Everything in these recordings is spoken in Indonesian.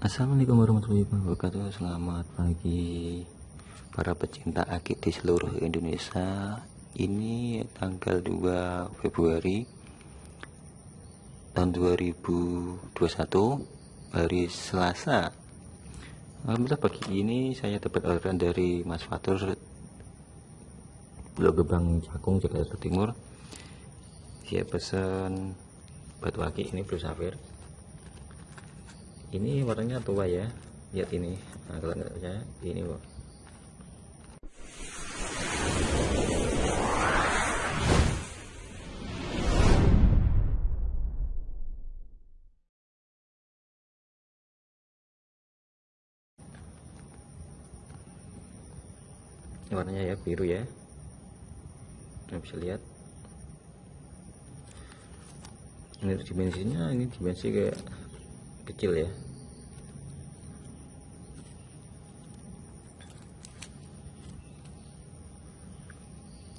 Assalamualaikum warahmatullahi wabarakatuh. Selamat pagi Para pecinta akik di seluruh Indonesia. Ini tanggal 2 Februari Tahun 2021 Hari Selasa. Alhamdulillah pagi ini saya dapat orderan dari Mas Fatur Pulau Gebang Cakung Jakarta Timur. Dia pesan batu akik ini blue sapphire ini warnanya tua ya. Lihat ini. Nah, kalau nggak percaya ini ini warnanya ya biru ya. Nah, bisa lihat. Ini dimensinya ini dimensi kayak kecil ya.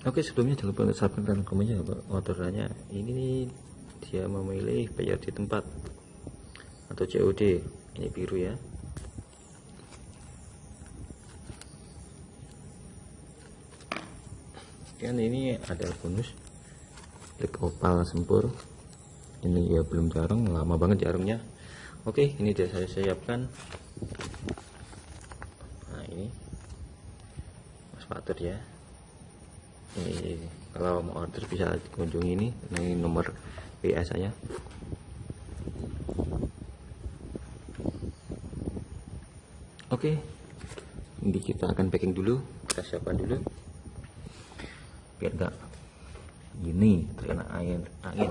Oke sebelumnya jangan lupa untuk subscribe dan komennya orderannya ini dia memilih bayar di tempat atau COD ini biru ya. Dan ini ada bonus. Black opal sempur. Ini ya belum jarang lama banget jarumnya oke ini sudah saya siapkan. Nah ini. Mas Fatur ya. Ini kalau mau order bisa kunjungi ini. Ini nomor WA saya. Oke ini kita akan packing dulu. Kita siapkan dulu. Biar enggak ini terkena angin. Angin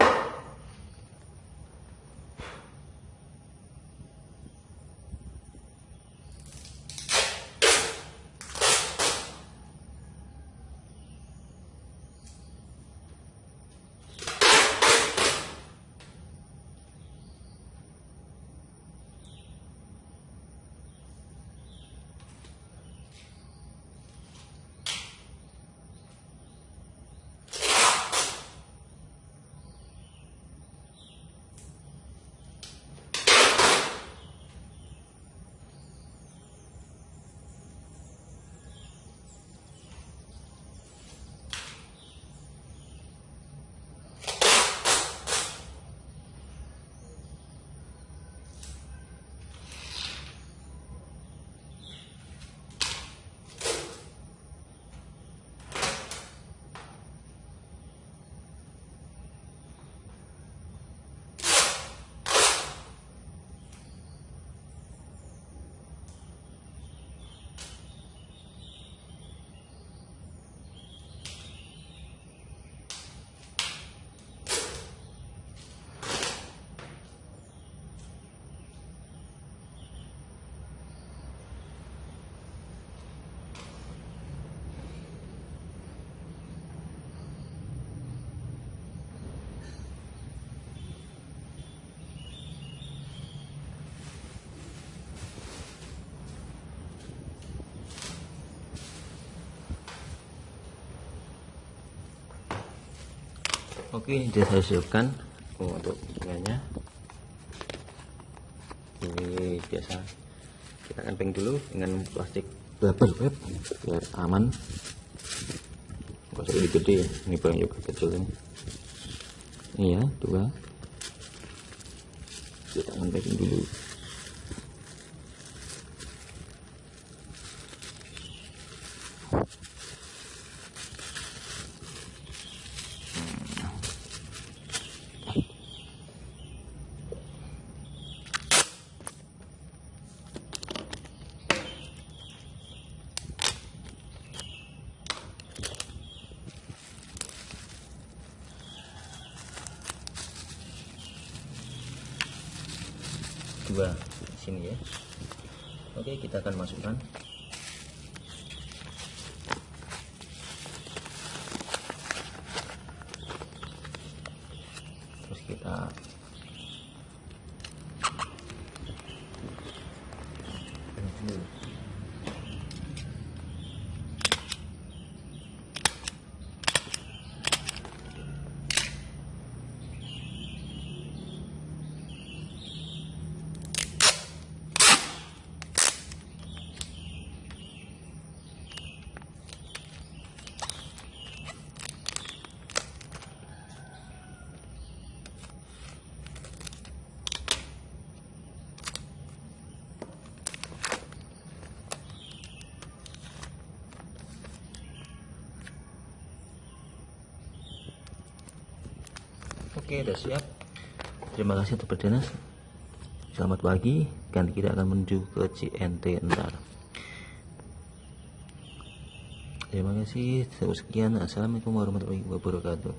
oke sudah saya siapkan oh, untuk bunganya ini biasa. Kita akan peng dulu dengan plastik bubble wrap biar aman. Kalau ini gede ini paling juga kecil ini. Ini ya dua. Kita packing dulu dua sini ya. Oke kita akan masukkan. Terus kita oke udah siap. Terima kasih untuk berdinas selamat pagi. Dan kita akan menuju ke CNT ntar. Terima kasih. Sekian. Assalamualaikum warahmatullahi wabarakatuh